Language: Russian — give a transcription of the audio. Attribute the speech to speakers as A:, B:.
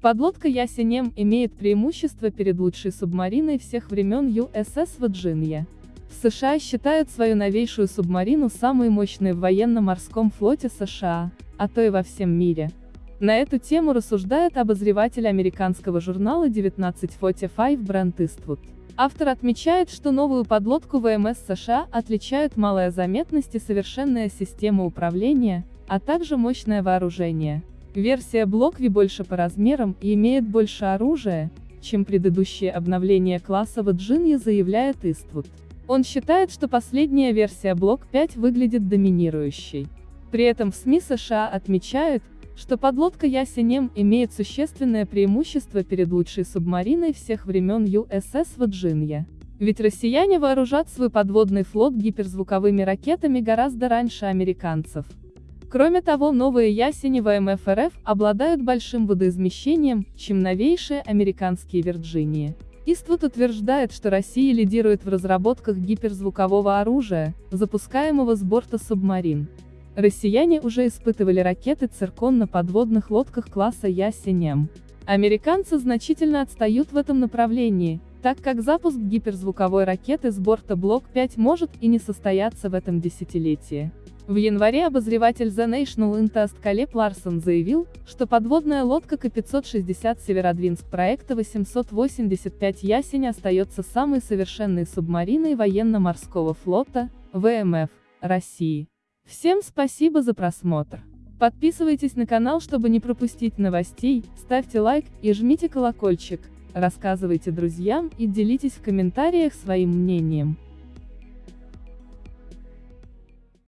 A: Подлодка Ясенем имеет преимущество перед лучшей субмариной всех времен USS Virginia. США считают свою новейшую субмарину самой мощной в военно-морском флоте США, а то и во всем мире. На эту тему рассуждает обозреватель американского журнала 1945 Брент Иствуд. Автор отмечает, что новую подлодку ВМС США отличают малая заметность и совершенная система управления, а также мощное вооружение. Версия Blockv больше по размерам и имеет больше оружия, чем предыдущие обновления класса Virginia, заявляет Иствуд. Он считает, что последняя версия Block 5 выглядит доминирующей. При этом в СМИ США отмечают, что подлодка Ясенем имеет существенное преимущество перед лучшей субмариной всех времен USS Virginia. Ведь россияне вооружат свой подводный флот гиперзвуковыми ракетами гораздо раньше американцев. Кроме того, новые ясени ВМФ РФ обладают большим водоизмещением, чем новейшие американские Вирджинии. Иствуд утверждает, что Россия лидирует в разработках гиперзвукового оружия, запускаемого с борта субмарин. Россияне уже испытывали ракеты «Циркон» на подводных лодках класса Ясенем. Американцы значительно отстают в этом направлении, так как запуск гиперзвуковой ракеты с борта Блок-5 может и не состояться в этом десятилетии. В январе обозреватель The National Intest Калеб Ларсон заявил, что подводная лодка К-560 Северодвинск проекта 885 «Ясень» остается самой совершенной субмариной военно-морского флота, ВМФ, России. Всем спасибо за просмотр. Подписывайтесь на канал, чтобы не пропустить новостей, ставьте лайк и жмите колокольчик, рассказывайте друзьям и делитесь в комментариях своим мнением.